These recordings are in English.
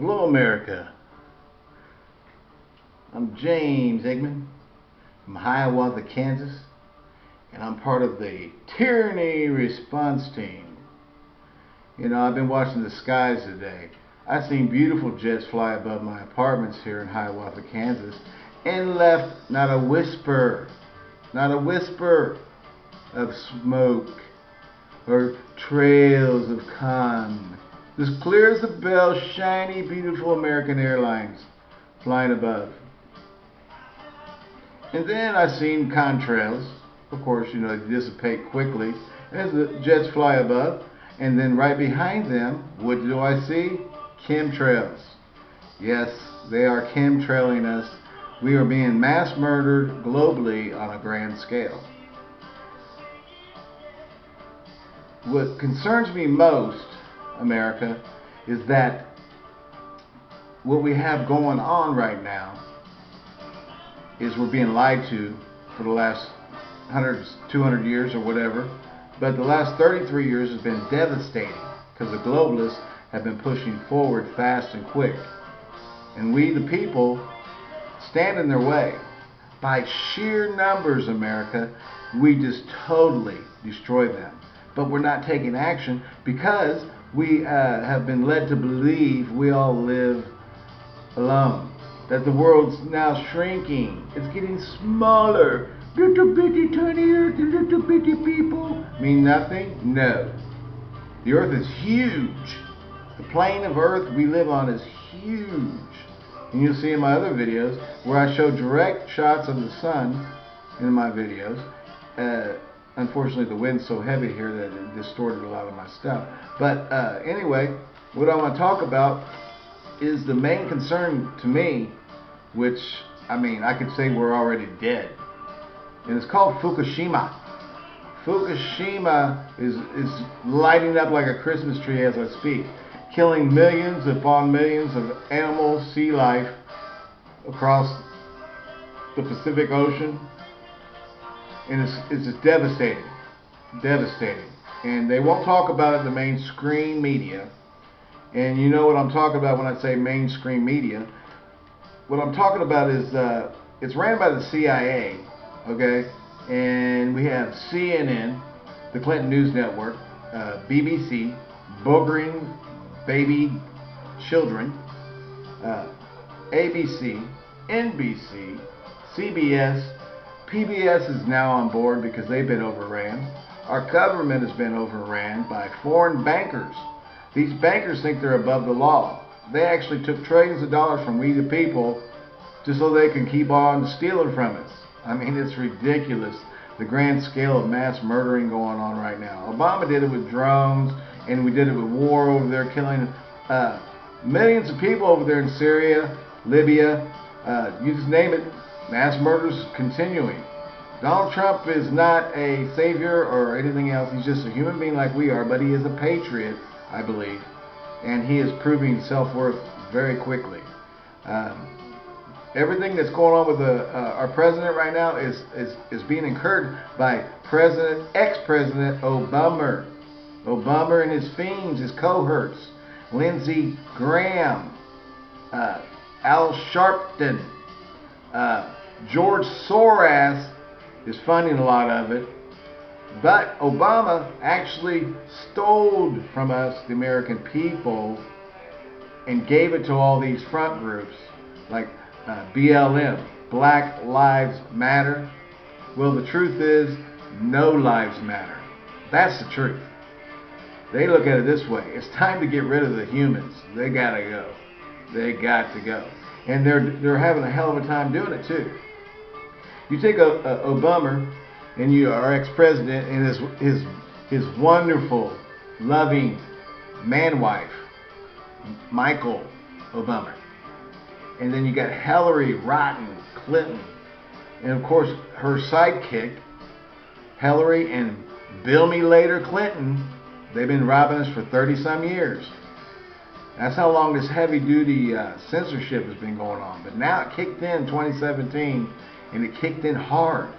Hello, America. I'm James Eggman from Hiawatha, Kansas, and I'm part of the Tyranny Response Team. You know, I've been watching the skies today. I've seen beautiful jets fly above my apartments here in Hiawatha, Kansas, and left not a whisper, not a whisper of smoke or trails of con. As clear as the bell, shiny, beautiful American Airlines flying above. And then I seen contrails. Of course, you know, they dissipate quickly as the jets fly above. And then right behind them, what do I see? Chemtrails. Yes, they are chemtrailing us. We are being mass murdered globally on a grand scale. What concerns me most, America, is that what we have going on right now is we're being lied to for the last 100, 200 years or whatever. But the last 33 years has been devastating because the globalists have been pushing forward fast and quick. And we, the people, stand in their way. By sheer numbers, America, we just totally destroy them. But we're not taking action because we uh, have been led to believe we all live alone. That the world's now shrinking. It's getting smaller. Little bitty tiny earth and little bitty people mean nothing? No. The earth is huge. The plane of earth we live on is huge. And you'll see in my other videos where I show direct shots of the sun in my videos. Uh, unfortunately, the wind's so heavy here that it distorted a lot of my stuff. But uh, anyway, what I want to talk about is the main concern to me, which, I mean, I could say we're already dead. And it's called Fukushima. Fukushima is, is lighting up like a Christmas tree as I speak, killing millions upon millions of animals, sea life across the Pacific Ocean. And it's, it's devastating. Devastating. And they won't talk about it in the mainstream media. And you know what I'm talking about when I say mainstream media. What I'm talking about is uh, it's ran by the CIA, okay? And we have CNN, the Clinton News Network, uh, BBC, boogering baby children, uh, ABC, NBC, CBS, PBS is now on board because they've been overran. Our government has been overran by foreign bankers. These bankers think they're above the law. They actually took trillions of dollars from we the people just so they can keep on stealing from us. I mean, it's ridiculous the grand scale of mass murdering going on right now. Obama did it with drones, and we did it with war over there, killing uh, millions of people over there in Syria, Libya, uh, you just name it. Mass murders continuing. Donald Trump is not a savior or anything else. He's just a human being like we are, but he is a patriot, I believe, and he is proving self-worth very quickly. Um, everything that's going on with the, uh, our president right now is, is, is being incurred by President, ex-President Obama. Obama and his fiends, his cohorts, Lindsey Graham, uh, Al Sharpton, uh, George Soros is funding a lot of it. But Obama actually stole from us, the American people, and gave it to all these front groups like uh, BLM, Black Lives Matter. Well, the truth is, no lives matter. That's the truth. They look at it this way. It's time to get rid of the humans. They gotta go. They got to go. And they're, they're having a hell of a time doing it too. You take a, a Obama and you our ex-president and his, his, his wonderful, loving man wife, Michael Obama. And then you got Hillary Rotten Clinton. And of course, her sidekick, Hillary and Bill Me Later Clinton, they've been robbing us for 30 some years. That's how long this heavy duty uh, censorship has been going on. But now it kicked in 2017 and it kicked in hard.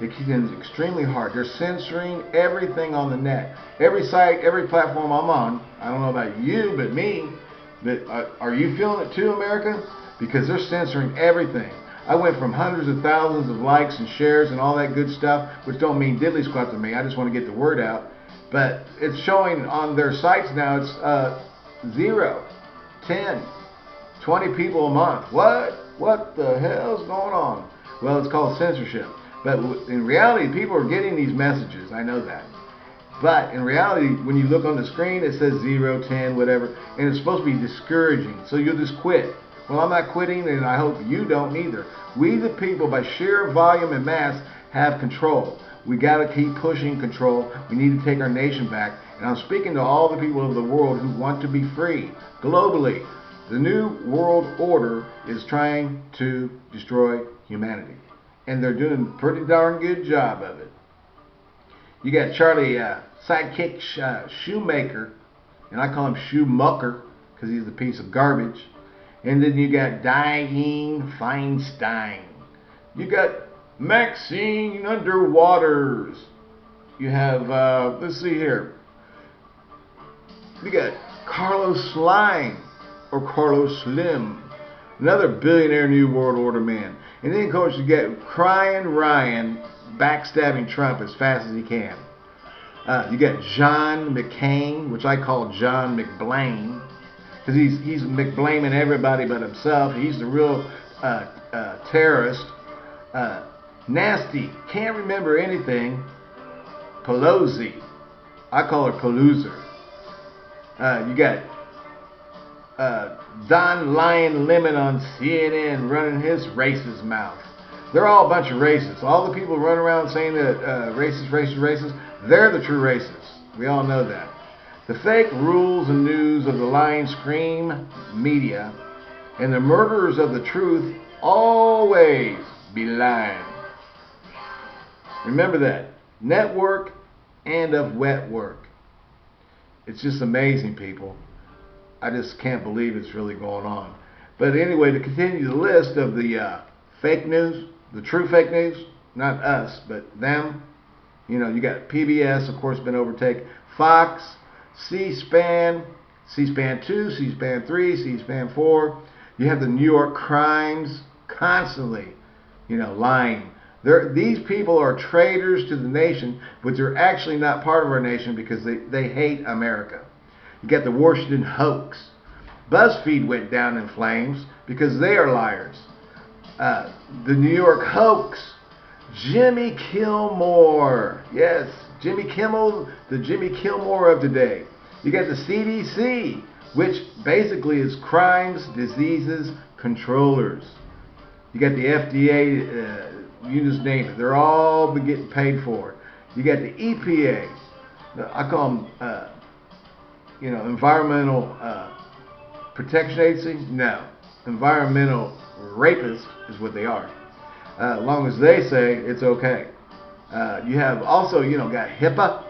It kicked in extremely hard. They're censoring everything on the net. Every site, every platform I'm on, I don't know about you, but me, But uh, are you feeling it too, America? Because they're censoring everything. I went from hundreds of thousands of likes and shares and all that good stuff, which don't mean diddly squat to me. I just want to get the word out. But it's showing on their sites now. It's uh, zero, 10, 20 people a month. What? What the hell's going on? Well, it's called censorship. But in reality, people are getting these messages. I know that. But in reality, when you look on the screen, it says 0, 10, whatever, and it's supposed to be discouraging. So you'll just quit. Well, I'm not quitting, and I hope you don't either. We, the people, by sheer volume and mass, have control. We got to keep pushing control. We need to take our nation back. And I'm speaking to all the people of the world who want to be free globally. The new world order is trying to destroy humanity. And they're doing a pretty darn good job of it. You got Charlie uh, Sidekick uh, Shoemaker, and I call him Shoemucker because he's a piece of garbage. And then you got Dianne Feinstein. You got Maxine Underwaters. You have, uh, let's see here. You got Carlos Slime or Carlos Slim, another billionaire New World Order man. And then, of course, you get Crying Ryan backstabbing Trump as fast as he can. Uh, you got John McCain, which I call John McBlame, because he's he's McBlaming everybody but himself. He's the real uh, uh, terrorist. Uh, nasty, can't remember anything. Pelosi, I call her Peluser. Uh, you got uh, Don Lion Lemon on CNN running his racist mouth. They're all a bunch of racists. All the people running around saying that uh, racist, racist, racist, they're the true racists. We all know that. The fake rules and news of the lying scream media and the murderers of the truth always be lying. Remember that. Network and of wet work. It's just amazing, people. I just can't believe it's really going on. But anyway, to continue the list of the uh, fake news, the true fake news, not us, but them. You know, you got PBS, of course, been overtaken. Fox, C-SPAN, C-SPAN 2, C-SPAN 3, C-SPAN 4. You have the New York Crimes constantly, you know, lying. They're, these people are traitors to the nation, but they're actually not part of our nation because they, they hate America. You got the Washington hoax. BuzzFeed went down in flames because they are liars. Uh, the New York hoax. Jimmy Kilmore. Yes, Jimmy Kimmel, the Jimmy Kilmore of today. You got the CDC, which basically is crimes, diseases, controllers. You got the FDA, uh, you just name it. They're all getting paid for. You got the EPA. I call them, uh, you know, environmental uh, protection agency. No, environmental rapists is what they are. Uh, as long as they say it's okay. Uh, you have also, you know, got HIPAA,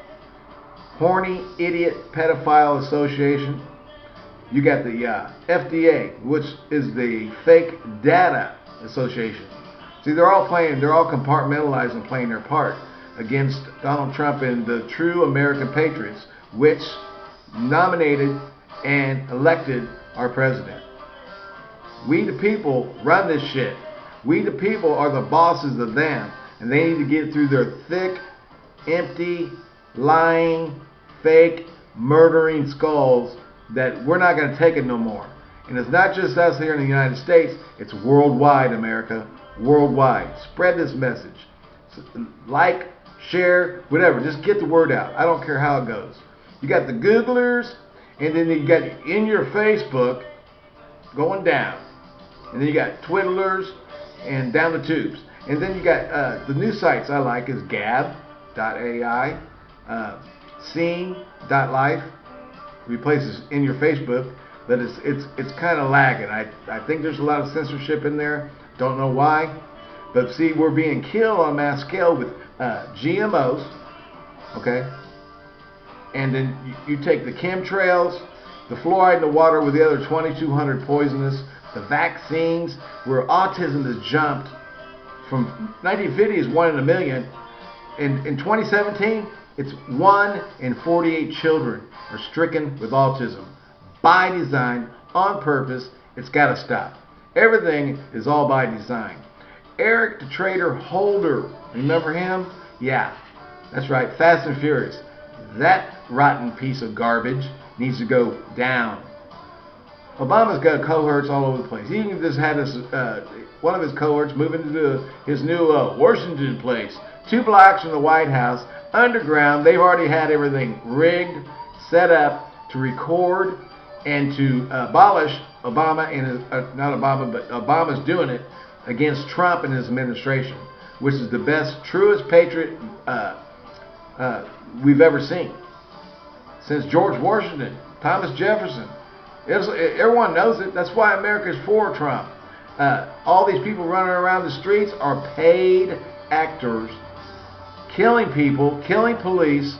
Horny Idiot Pedophile Association. You got the uh, FDA, which is the Fake Data Association. See, they're all playing, they're all compartmentalized and playing their part against Donald Trump and the true American patriots, which nominated and elected our president. We the people run this shit. We the people are the bosses of them. And they need to get through their thick, empty, lying, fake, murdering skulls that we're not going to take it no more. And it's not just us here in the United States, it's worldwide, America. Worldwide. Spread this message. Like, share, whatever. Just get the word out. I don't care how it goes. You got the Googlers, and then you got in your Facebook going down. And then you got twiddlers and down the tubes. And then you got uh, the new sites I like is gab.ai, uh, scene.life, replaces in your Facebook, but it's it's it's kind of lagging. I I think there's a lot of censorship in there. Don't know why, but see we're being killed on mass scale with uh, GMOs, okay, and then you, take the chemtrails, the fluoride in the water with the other 2,200 poisonous the vaccines, where autism has jumped from 1950 is one in a million. In, in 2017, it's one in 48 children are stricken with autism by design on purpose. It's got to stop. Everything is all by design. Eric the Trader Holder, remember him? Yeah, that's right, Fast and Furious. That rotten piece of garbage needs to go down. Obama's got cohorts all over the place. He even just had his, uh, one of his cohorts move into his new uh, Washington place, two blocks from the White House, underground. They've already had everything rigged, set up to record and to abolish Obama and his, uh, not Obama, but Obama's doing it against Trump and his administration, which is the best, truest patriot uh, uh, we've ever seen since George Washington, Thomas Jefferson. Everyone knows it. That's why America is for Trump. Uh, all these people running around the streets are paid actors, killing people, killing police,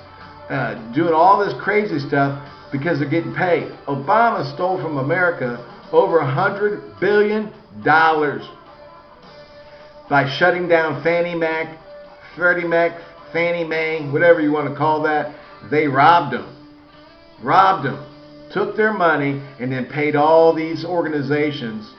uh, doing all this crazy stuff because they're getting paid. Obama stole from America over a hundred billion dollars by shutting down Fannie Mac, Freddie Mac, Fannie Mae, whatever you want to call that. They robbed them. Robbed them. Took their money and then paid all these organizations.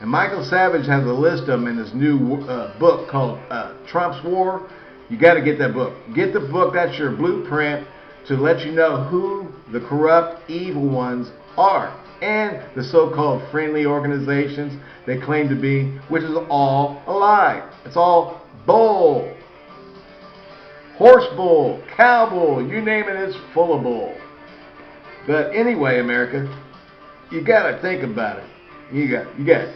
And Michael Savage has a list of them in his new uh, book called uh, Trump's War. You got to get that book. Get the book. That's your blueprint to let you know who the corrupt, evil ones are and the so-called friendly organizations they claim to be, which is all a lie. It's all bull. Horse bull, cow bull, you name it, it's full of bull. But anyway, America, you gotta think about it. You got, you got,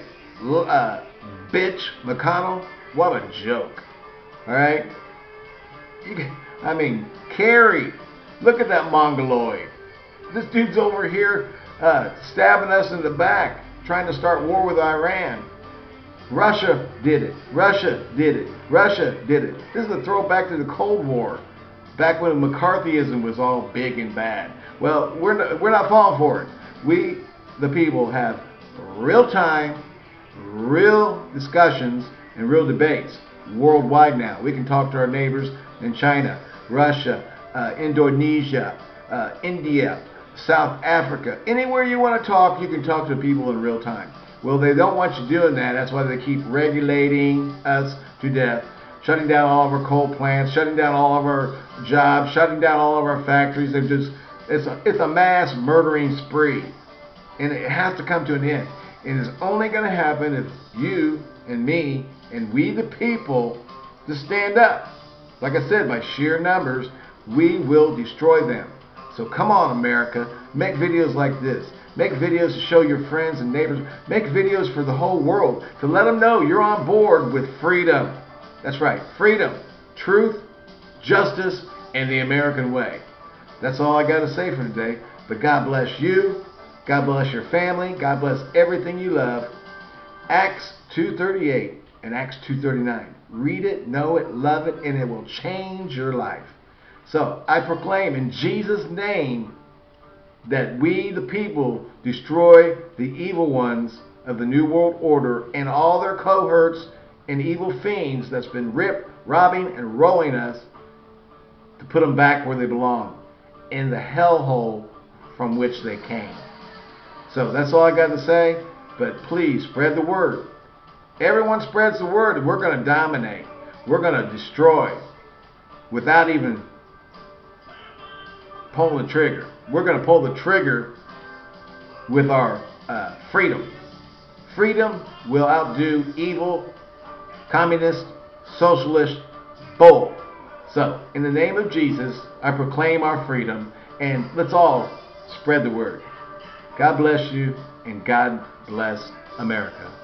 uh, bitch McConnell. What a joke. All right. You, I mean, Kerry. Look at that mongoloid. This dude's over here uh, stabbing us in the back, trying to start war with Iran. Russia did it. Russia did it. Russia did it. This is a throwback to the Cold War, back when McCarthyism was all big and bad. Well, we're not, we're not falling for it. We, the people, have real time, real discussions, and real debates worldwide now. We can talk to our neighbors in China, Russia, uh, Indonesia, uh, India, South Africa. Anywhere you want to talk, you can talk to people in real time. Well, they don't want you doing that. That's why they keep regulating us to death, shutting down all of our coal plants, shutting down all of our jobs, shutting down all of our factories. They're just it's a, it's a mass murdering spree, and it has to come to an end. And it's only going to happen if you and me and we the people to stand up. Like I said, by sheer numbers, we will destroy them. So come on, America. Make videos like this. Make videos to show your friends and neighbors. Make videos for the whole world to let them know you're on board with freedom. That's right, freedom, truth, justice, and the American way. That's all I got to say for today. But God bless you. God bless your family. God bless everything you love. Acts 2.38 and Acts 2.39. Read it, know it, love it, and it will change your life. So I proclaim in Jesus' name that we, the people, destroy the evil ones of the New World Order and all their cohorts and evil fiends that's been ripped, robbing, and rolling us to put them back where they belong in the hellhole from which they came. So that's all I got to say. But please spread the word. Everyone spreads the word. We're going to dominate. We're going to destroy without even pulling the trigger. We're going to pull the trigger with our uh, freedom. Freedom will outdo evil, communist, socialist, bull. So, in the name of Jesus, I proclaim our freedom, and let's all spread the word. God bless you, and God bless America.